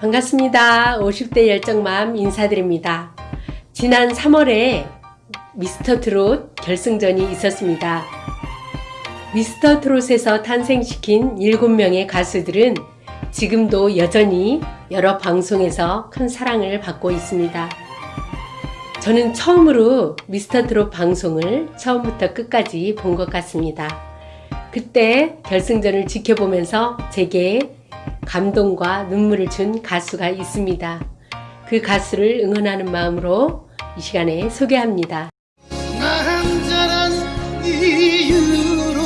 반갑습니다. 50대 열정맘 인사드립니다. 지난 3월에 미스터 트롯 결승전이 있었습니다. 미스터 트롯에서 탄생시킨 7명의 가수들은 지금도 여전히 여러 방송에서 큰 사랑을 받고 있습니다. 저는 처음으로 미스터 트롯 방송을 처음부터 끝까지 본 것 같습니다. 그때 결승전을 지켜보면서 제게 감동과 눈물을 준 가수가 있습니다. 그 가수를 응원하는 마음으로 이 시간에 소개합니다. 남자란 이유로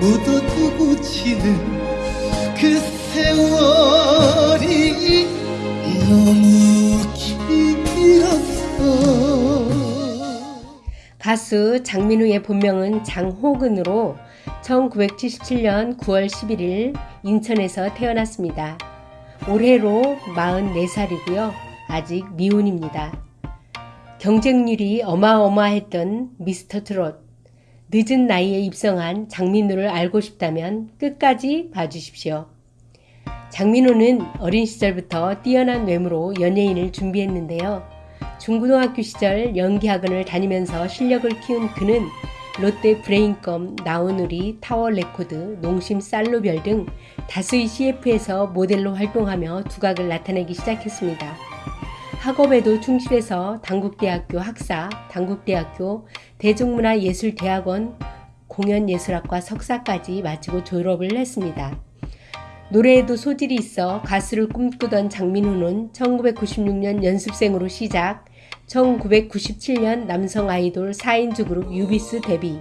묻어두고 지는 그 세월이 너무 가수 장민우의 본명은 장호근으로 1977년 9월 11일 인천에서 태어났습니다. 올해로 44살이고요. 아직 미혼입니다. 경쟁률이 어마어마했던 미스터 트롯. 늦은 나이에 입성한 장민우를 알고 싶다면 끝까지 봐주십시오. 장민호는 어린 시절부터 뛰어난 외모로 연예인을 준비했는데요. 중고등학교 시절 연기학원을 다니면서 실력을 키운 그는 롯데 브레인껌, 나우누리, 타워 레코드, 농심 쌀로별 등 다수의 CF에서 모델로 활동하며 두각을 나타내기 시작했습니다. 학업에도 충실해서 단국대학교 학사, 단국대학교 대중문화예술대학원 공연예술학과 석사까지 마치고 졸업을 했습니다. 노래에도 소질이 있어 가수를 꿈꾸던 장민호는 1996년 연습생으로 시작, 1997년 남성 아이돌 4인조 그룹 유비스 데뷔.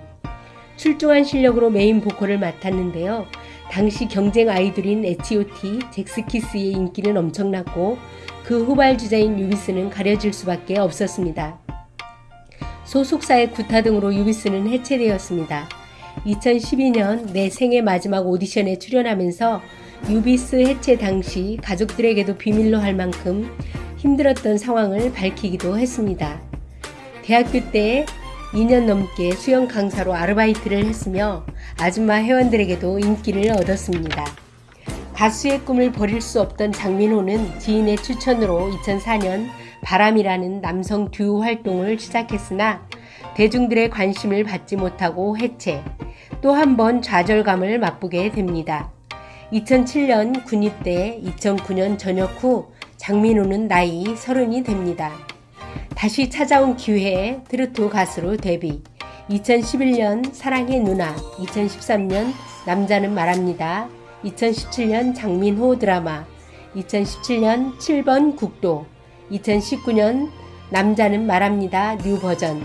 출중한 실력으로 메인 보컬을 맡았는데요. 당시 경쟁 아이돌인 H.O.T, 젝스키스의 인기는 엄청났고 그 후발주자인 유비스는 가려질 수밖에 없었습니다. 소속사의 구타 등으로 유비스는 해체되었습니다. 2012년 내 생애 마지막 오디션에 출연하면서 유비스 해체 당시 가족들에게도 비밀로 할 만큼 힘들었던 상황을 밝히기도 했습니다. 대학교 때 2년 넘게 수영 강사로 아르바이트를 했으며 아줌마 회원들에게도 인기를 얻었습니다. 가수의 꿈을 버릴 수 없던 장민호는 지인의 추천으로 2004년 바람이라는 남성 듀오 활동을 시작했으나 대중들의 관심을 받지 못하고 해체, 또 한 번 좌절감을 맛보게 됩니다. 2007년 군입대 2009년 전역 후 장민호는 나이 서른이 됩니다. 다시 찾아온 기회에 트로트 가수로 데뷔. 2011년 사랑의 누나 2013년 남자는 말합니다. 2017년 장민호 드라마 2017년 7번 국도 2019년 남자는 말합니다. New 버전.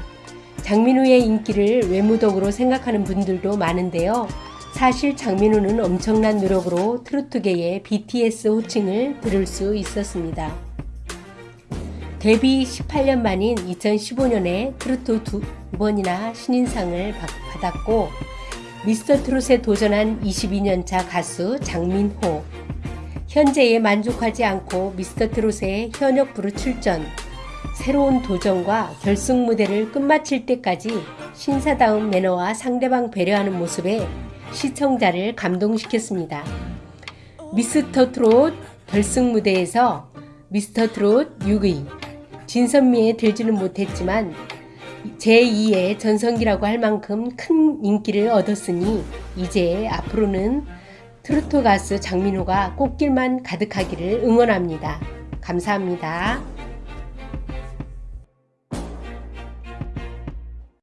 장민호의 인기를 외모 덕으로 생각하는 분들도 많은데요 사실 장민호는 엄청난 노력으로 트로트계의 BTS 호칭을 들을 수 있었습니다. 데뷔 18년 만인 2015년에 트로트 두 번이나 신인상을 받았고 미스터 트롯에 도전한 22년차 가수 장민호 현재에 만족하지 않고 미스터 트롯에 현역부로 출전 새로운 도전과 결승 무대를 끝마칠 때까지 신사다운 매너와 상대방 배려하는 모습에 시청자를 감동시켰습니다. 미스터 트롯 결승 무대에서 미스터 트롯 6위 진선미에 들지는 못했지만 제2의 전성기라고 할 만큼 큰 인기를 얻었으니 이제 앞으로는 트로트 가수 장민호가 꽃길만 가득하기를 응원합니다. 감사합니다.